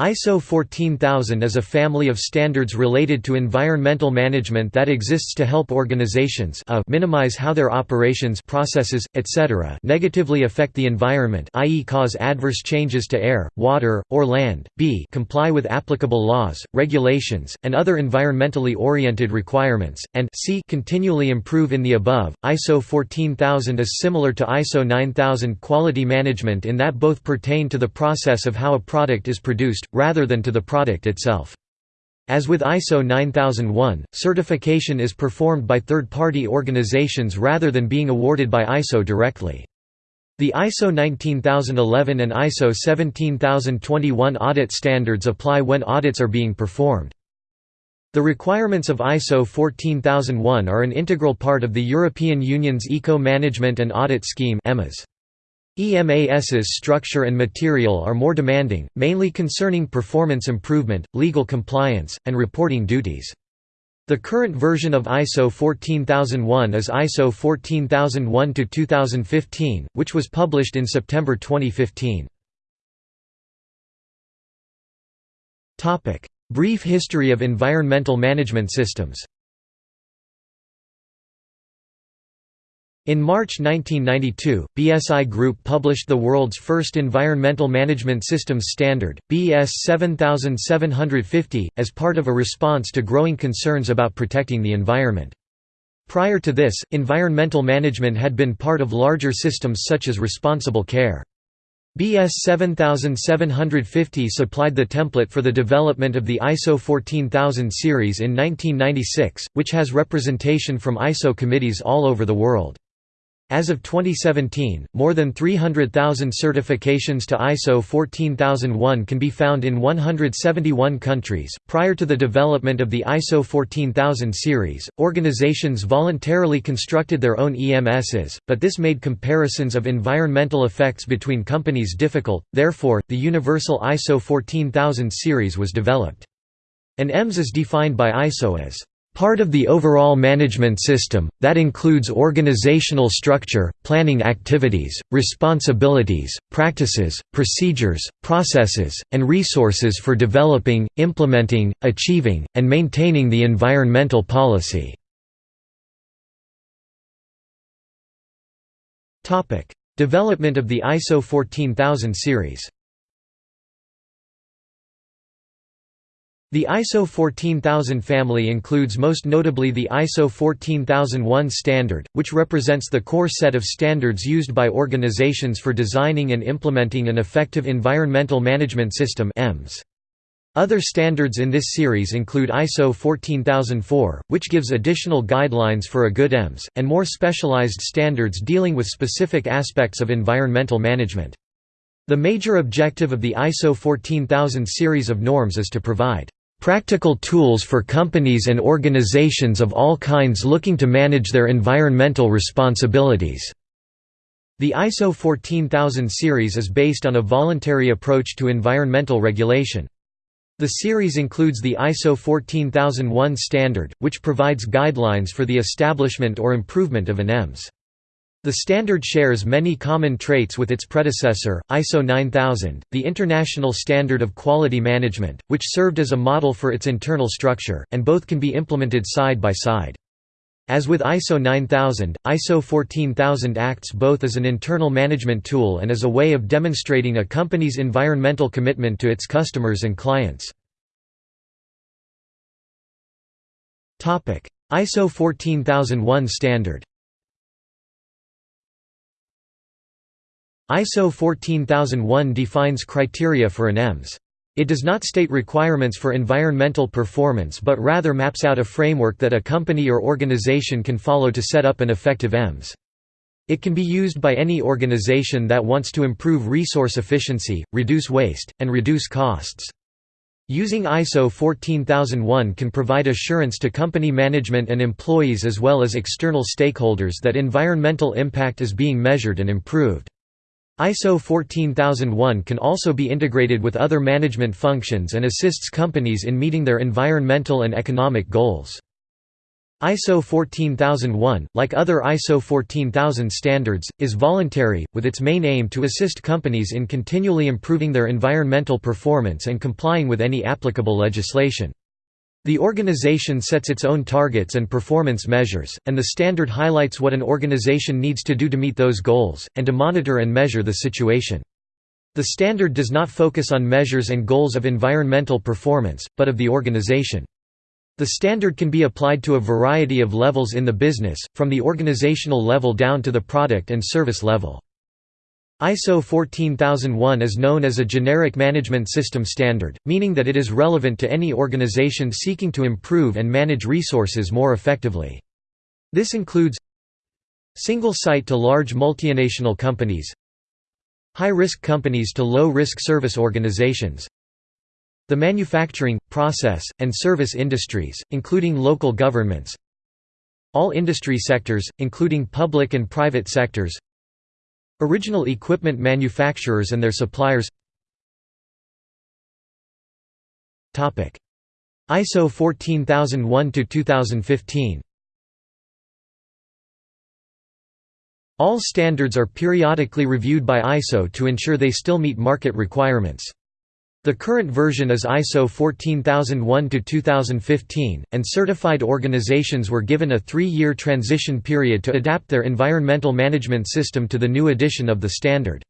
ISO 14000 is a family of standards related to environmental management that exists to help organizations a minimize how their operations processes, etc. negatively affect the environment i.e. cause adverse changes to air, water, or land, b comply with applicable laws, regulations, and other environmentally oriented requirements, and c continually improve in the above. ISO 14000 is similar to ISO 9000 quality management in that both pertain to the process of how a product is produced rather than to the product itself. As with ISO 9001, certification is performed by third-party organizations rather than being awarded by ISO directly. The ISO 19011 and ISO 17021 audit standards apply when audits are being performed. The requirements of ISO 14001 are an integral part of the European Union's Eco-Management and Audit Scheme EMAS. EMAS's structure and material are more demanding, mainly concerning performance improvement, legal compliance, and reporting duties. The current version of ISO 14001 is ISO 14001-2015, which was published in September 2015. Brief history of environmental management systems In March 1992, BSI Group published the world's first Environmental Management Systems Standard, BS 7750, as part of a response to growing concerns about protecting the environment. Prior to this, environmental management had been part of larger systems such as responsible care. BS 7750 supplied the template for the development of the ISO 14000 series in 1996, which has representation from ISO committees all over the world. As of 2017, more than 300,000 certifications to ISO 14001 can be found in 171 countries. Prior to the development of the ISO 14000 series, organizations voluntarily constructed their own EMSs, but this made comparisons of environmental effects between companies difficult, therefore, the universal ISO 14000 series was developed. An EMS is defined by ISO as Part of the overall management system, that includes organizational structure, planning activities, responsibilities, practices, procedures, processes, and resources for developing, implementing, achieving, and maintaining the environmental policy. Development of the ISO 14000 series The ISO 14000 family includes most notably the ISO 14001 standard, which represents the core set of standards used by organizations for designing and implementing an effective environmental management system. Other standards in this series include ISO 14004, which gives additional guidelines for a good EMS, and more specialized standards dealing with specific aspects of environmental management. The major objective of the ISO 14000 series of norms is to provide Practical tools for companies and organizations of all kinds looking to manage their environmental responsibilities. The ISO 14000 series is based on a voluntary approach to environmental regulation. The series includes the ISO 14001 standard, which provides guidelines for the establishment or improvement of an EMS. The standard shares many common traits with its predecessor, ISO 9000, the international standard of quality management, which served as a model for its internal structure, and both can be implemented side by side. As with ISO 9000, ISO 14000 acts both as an internal management tool and as a way of demonstrating a company's environmental commitment to its customers and clients. ISO 14001 standard ISO 14001 defines criteria for an EMS. It does not state requirements for environmental performance but rather maps out a framework that a company or organization can follow to set up an effective EMS. It can be used by any organization that wants to improve resource efficiency, reduce waste, and reduce costs. Using ISO 14001 can provide assurance to company management and employees as well as external stakeholders that environmental impact is being measured and improved. ISO 14001 can also be integrated with other management functions and assists companies in meeting their environmental and economic goals. ISO 14001, like other ISO 14000 standards, is voluntary, with its main aim to assist companies in continually improving their environmental performance and complying with any applicable legislation. The organization sets its own targets and performance measures, and the standard highlights what an organization needs to do to meet those goals, and to monitor and measure the situation. The standard does not focus on measures and goals of environmental performance, but of the organization. The standard can be applied to a variety of levels in the business, from the organizational level down to the product and service level. ISO 14001 is known as a generic management system standard, meaning that it is relevant to any organization seeking to improve and manage resources more effectively. This includes single site to large multinational companies high-risk companies to low-risk service organizations the manufacturing, process, and service industries, including local governments all industry sectors, including public and private sectors original equipment manufacturers and their suppliers. ISO 14001-2015 All standards are periodically reviewed by ISO to ensure they still meet market requirements. The current version is ISO 14001-2015, and certified organizations were given a three-year transition period to adapt their environmental management system to the new edition of the standard.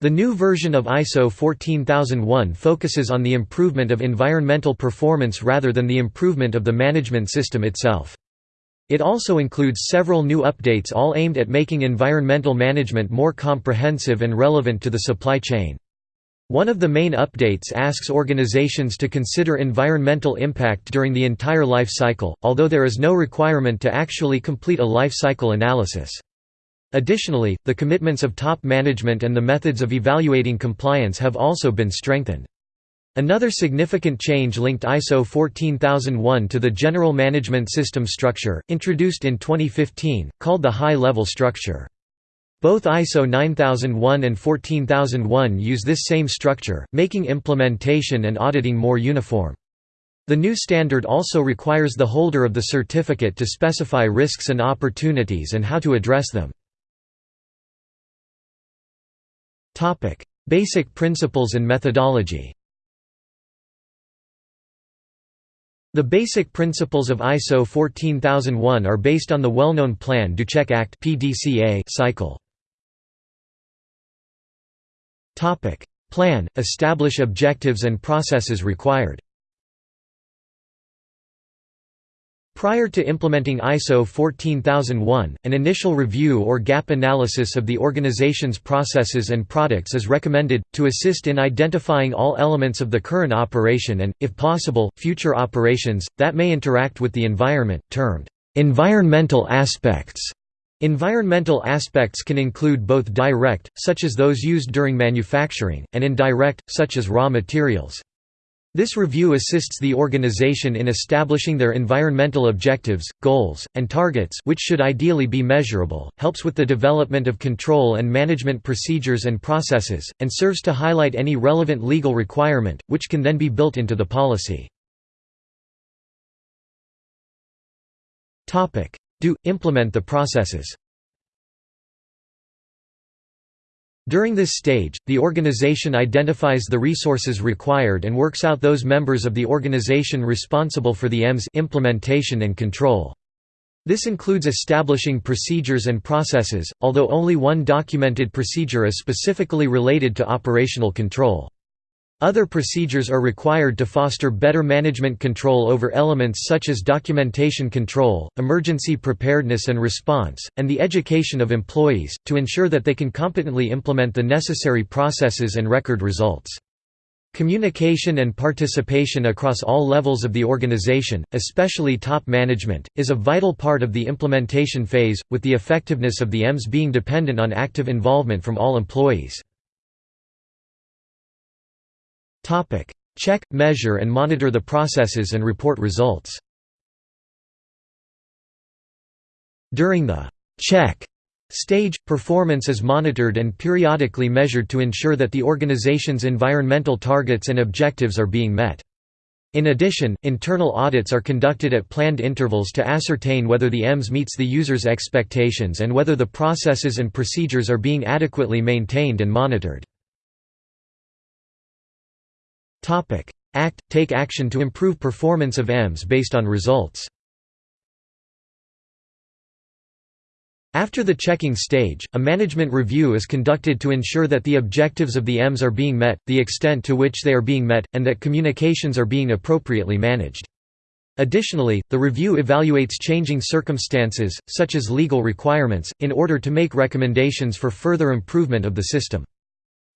The new version of ISO 14001 focuses on the improvement of environmental performance rather than the improvement of the management system itself. It also includes several new updates all aimed at making environmental management more comprehensive and relevant to the supply chain. One of the main updates asks organizations to consider environmental impact during the entire life cycle, although there is no requirement to actually complete a life cycle analysis. Additionally, the commitments of top management and the methods of evaluating compliance have also been strengthened. Another significant change linked ISO 14001 to the General Management System structure, introduced in 2015, called the High-Level Structure. Both ISO 9001 and 14001 use this same structure, making implementation and auditing more uniform. The new standard also requires the holder of the certificate to specify risks and opportunities and how to address them. Basic principles and methodology The basic principles of ISO 14001 are based on the well-known Plan do Check Act cycle. Plan – Establish objectives and processes required. Prior to implementing ISO 14001, an initial review or gap analysis of the organization's processes and products is recommended, to assist in identifying all elements of the current operation and, if possible, future operations, that may interact with the environment, termed, "...environmental aspects", Environmental aspects can include both direct, such as those used during manufacturing, and indirect, such as raw materials. This review assists the organization in establishing their environmental objectives, goals, and targets which should ideally be measurable, helps with the development of control and management procedures and processes, and serves to highlight any relevant legal requirement, which can then be built into the policy. Do – implement the processes During this stage, the organization identifies the resources required and works out those members of the organization responsible for the EMS implementation and control. This includes establishing procedures and processes, although only one documented procedure is specifically related to operational control. Other procedures are required to foster better management control over elements such as documentation control, emergency preparedness and response, and the education of employees, to ensure that they can competently implement the necessary processes and record results. Communication and participation across all levels of the organization, especially top management, is a vital part of the implementation phase, with the effectiveness of the EMS being dependent on active involvement from all employees. Topic: Check, measure and monitor the processes and report results. During the check stage, performance is monitored and periodically measured to ensure that the organization's environmental targets and objectives are being met. In addition, internal audits are conducted at planned intervals to ascertain whether the EMS meets the user's expectations and whether the processes and procedures are being adequately maintained and monitored. Act – Take action to improve performance of EMS based on results After the checking stage, a management review is conducted to ensure that the objectives of the EMS are being met, the extent to which they are being met, and that communications are being appropriately managed. Additionally, the review evaluates changing circumstances, such as legal requirements, in order to make recommendations for further improvement of the system.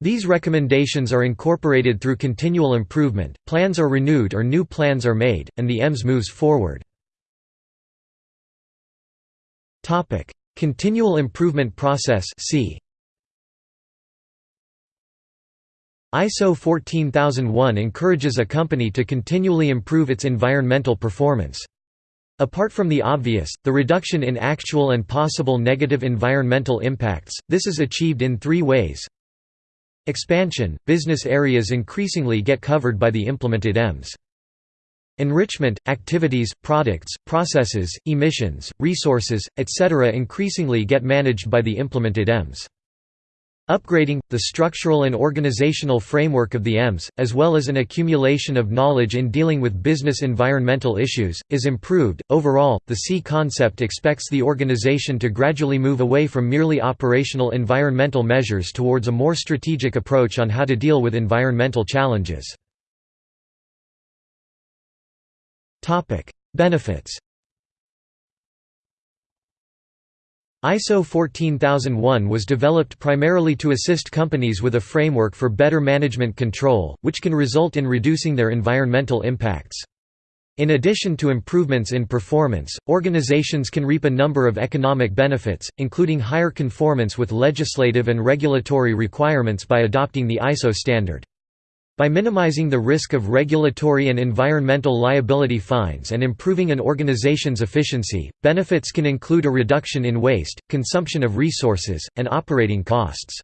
These recommendations are incorporated through continual improvement, plans are renewed or new plans are made, and the EMS moves forward. Continual Improvement Process c. ISO 14001 encourages a company to continually improve its environmental performance. Apart from the obvious, the reduction in actual and possible negative environmental impacts, this is achieved in three ways. Expansion – Business areas increasingly get covered by the implemented EMS. Enrichment, activities, products, processes, emissions, resources, etc. increasingly get managed by the implemented EMS. Upgrading, the structural and organizational framework of the EMS, as well as an accumulation of knowledge in dealing with business environmental issues, is improved. Overall, the C concept expects the organization to gradually move away from merely operational environmental measures towards a more strategic approach on how to deal with environmental challenges. Benefits. ISO 14001 was developed primarily to assist companies with a framework for better management control, which can result in reducing their environmental impacts. In addition to improvements in performance, organizations can reap a number of economic benefits, including higher conformance with legislative and regulatory requirements by adopting the ISO standard. By minimizing the risk of regulatory and environmental liability fines and improving an organization's efficiency, benefits can include a reduction in waste, consumption of resources, and operating costs.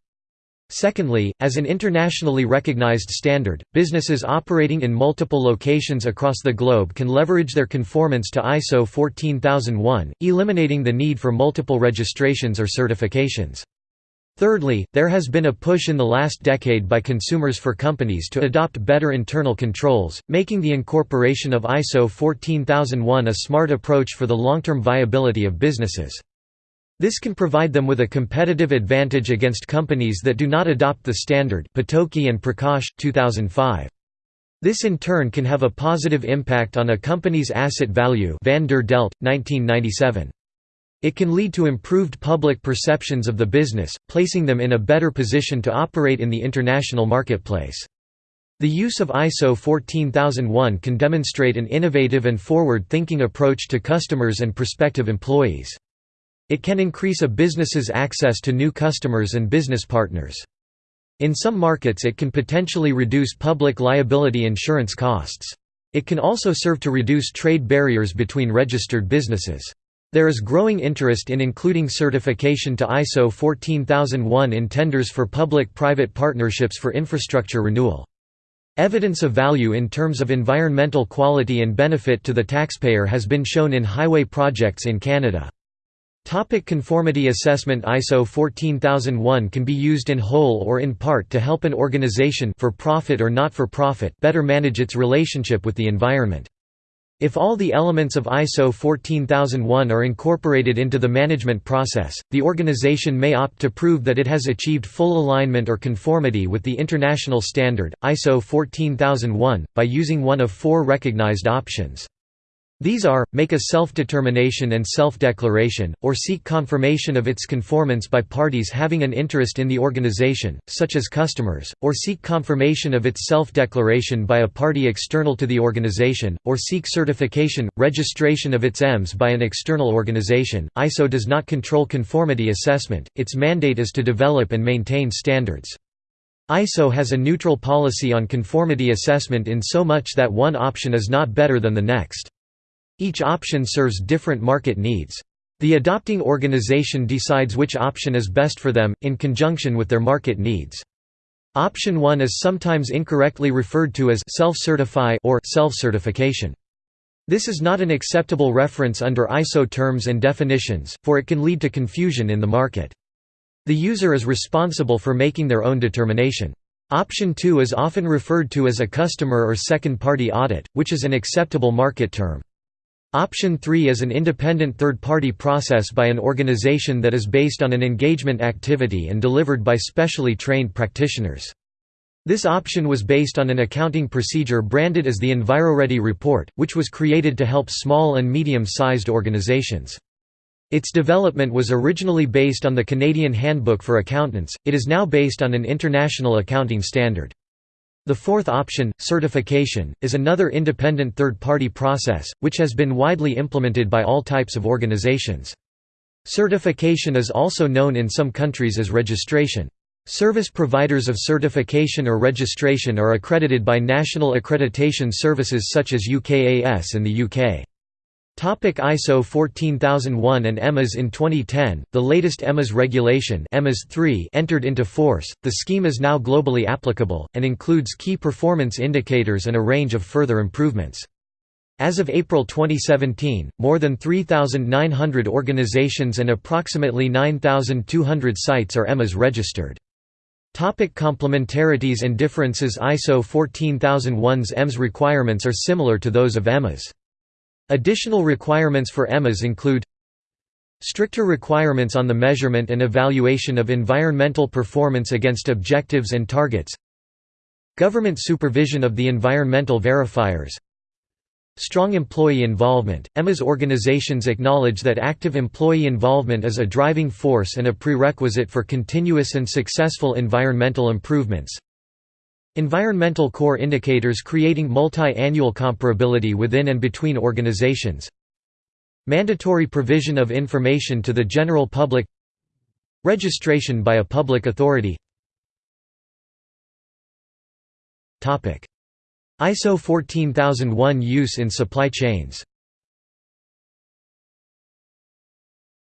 Secondly, as an internationally recognized standard, businesses operating in multiple locations across the globe can leverage their conformance to ISO 14001, eliminating the need for multiple registrations or certifications. Thirdly, there has been a push in the last decade by consumers for companies to adopt better internal controls, making the incorporation of ISO 14001 a smart approach for the long-term viability of businesses. This can provide them with a competitive advantage against companies that do not adopt the standard Potoski and Prakash, 2005. This in turn can have a positive impact on a company's asset value van der Deldt, 1997. It can lead to improved public perceptions of the business, placing them in a better position to operate in the international marketplace. The use of ISO 14001 can demonstrate an innovative and forward-thinking approach to customers and prospective employees. It can increase a business's access to new customers and business partners. In some markets it can potentially reduce public liability insurance costs. It can also serve to reduce trade barriers between registered businesses. There is growing interest in including certification to ISO 14001 in tenders for public-private partnerships for infrastructure renewal. Evidence of value in terms of environmental quality and benefit to the taxpayer has been shown in highway projects in Canada. Topic conformity assessment ISO 14001 can be used in whole or in part to help an organization for profit or not for profit better manage its relationship with the environment. If all the elements of ISO 14001 are incorporated into the management process, the organization may opt to prove that it has achieved full alignment or conformity with the international standard, ISO 14001, by using one of four recognized options. These are, make a self-determination and self-declaration, or seek confirmation of its conformance by parties having an interest in the organization, such as customers, or seek confirmation of its self-declaration by a party external to the organization, or seek certification, registration of its EMS by an external organization. ISO does not control conformity assessment, its mandate is to develop and maintain standards. ISO has a neutral policy on conformity assessment in so much that one option is not better than the next. Each option serves different market needs. The adopting organization decides which option is best for them, in conjunction with their market needs. Option 1 is sometimes incorrectly referred to as self-certify or self-certification. This is not an acceptable reference under ISO terms and definitions, for it can lead to confusion in the market. The user is responsible for making their own determination. Option 2 is often referred to as a customer or second-party audit, which is an acceptable market term. Option 3 is an independent third-party process by an organization that is based on an engagement activity and delivered by specially trained practitioners. This option was based on an accounting procedure branded as the EnviroReady report, which was created to help small and medium-sized organizations. Its development was originally based on the Canadian Handbook for Accountants, it is now based on an international accounting standard. The fourth option, certification, is another independent third-party process, which has been widely implemented by all types of organizations. Certification is also known in some countries as registration. Service providers of certification or registration are accredited by national accreditation services such as UKAS in the UK. Topic ISO 14001 and EMAS In 2010, the latest EMAS regulation EMAS 3 entered into force. The scheme is now globally applicable, and includes key performance indicators and a range of further improvements. As of April 2017, more than 3,900 organizations and approximately 9,200 sites are EMAS registered. Topic complementarities and differences ISO 14001's EMS requirements are similar to those of EMAS. Additional requirements for EMAS include Stricter requirements on the measurement and evaluation of environmental performance against objectives and targets Government supervision of the environmental verifiers Strong employee involvement – EMAS organizations acknowledge that active employee involvement is a driving force and a prerequisite for continuous and successful environmental improvements Environmental core indicators creating multi-annual comparability within and between organizations Mandatory provision of information to the general public Registration by a public authority. ISO 14001 use in supply chains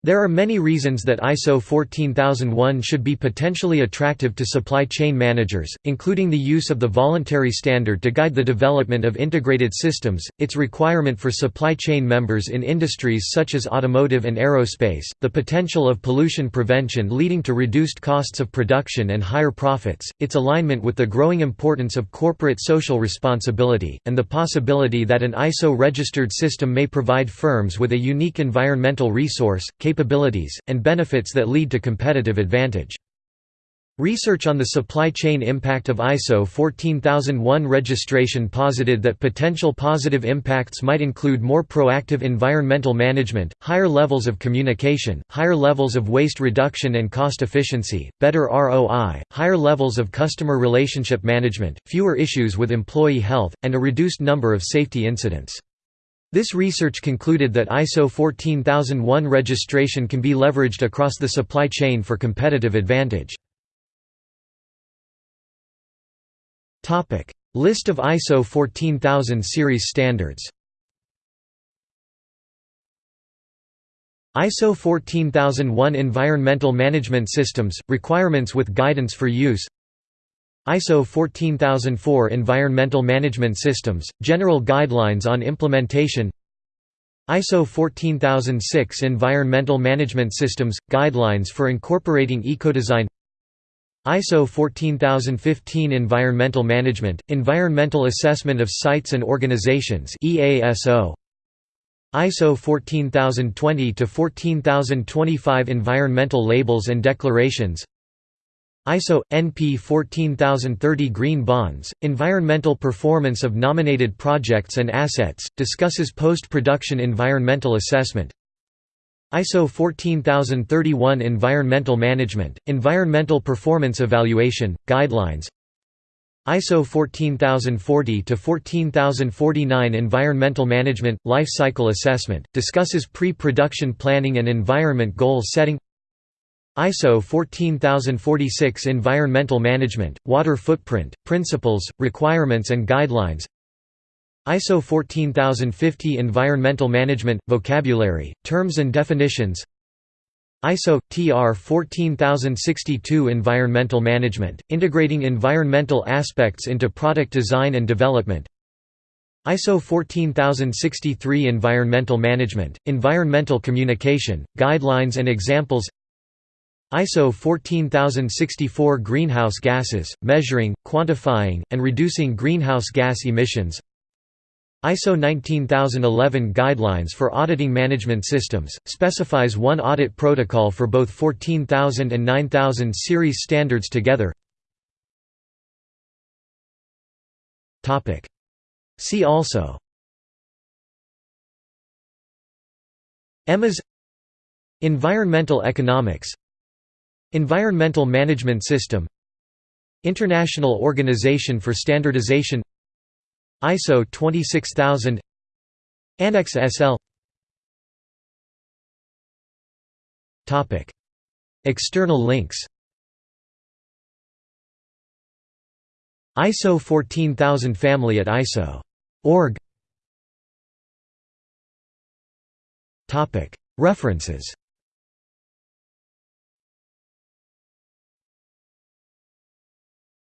There are many reasons that ISO 14001 should be potentially attractive to supply chain managers, including the use of the voluntary standard to guide the development of integrated systems, its requirement for supply chain members in industries such as automotive and aerospace, the potential of pollution prevention leading to reduced costs of production and higher profits, its alignment with the growing importance of corporate social responsibility, and the possibility that an ISO-registered system may provide firms with a unique environmental resource, capabilities, and benefits that lead to competitive advantage. Research on the supply chain impact of ISO 14001 registration posited that potential positive impacts might include more proactive environmental management, higher levels of communication, higher levels of waste reduction and cost efficiency, better ROI, higher levels of customer relationship management, fewer issues with employee health, and a reduced number of safety incidents. This research concluded that ISO 14001 registration can be leveraged across the supply chain for competitive advantage. List of ISO 14000 series standards. ISO 14001 Environmental Management Systems – Requirements with Guidance for Use ISO 14004 Environmental Management Systems – General Guidelines on Implementation ISO 14006 Environmental Management Systems – Guidelines for incorporating ecodesign ISO 14015 Environmental Management – Environmental Assessment of Sites and Organizations EASO ISO 14020 to 14025 Environmental Labels and Declarations ISO NP 14030 Green Bonds Environmental Performance of Nominated Projects and Assets discusses post-production environmental assessment. ISO 14031 Environmental Management Environmental Performance Evaluation Guidelines. ISO 14040 to 14049 Environmental Management Life Cycle Assessment discusses pre-production planning and environment goal setting ISO 14046 Environmental Management, Water Footprint, Principles, Requirements and Guidelines. ISO 14050 Environmental Management, Vocabulary, Terms and Definitions. ISO TR 14062 Environmental Management, integrating environmental aspects into product design and development. ISO 14063 Environmental Management, Environmental Communication, Guidelines and Examples ISO 14064 Greenhouse Gases, Measuring, Quantifying, and Reducing Greenhouse Gas Emissions. ISO 19011 Guidelines for Auditing Management Systems, specifies one audit protocol for both 14000 and 9000 series standards together. See also. EMAS Environmental economics Environmental Management System. International Organization for Standardization. ISO 26000 Annex SL Topic. External links. ISO 14000 family at ISO.org References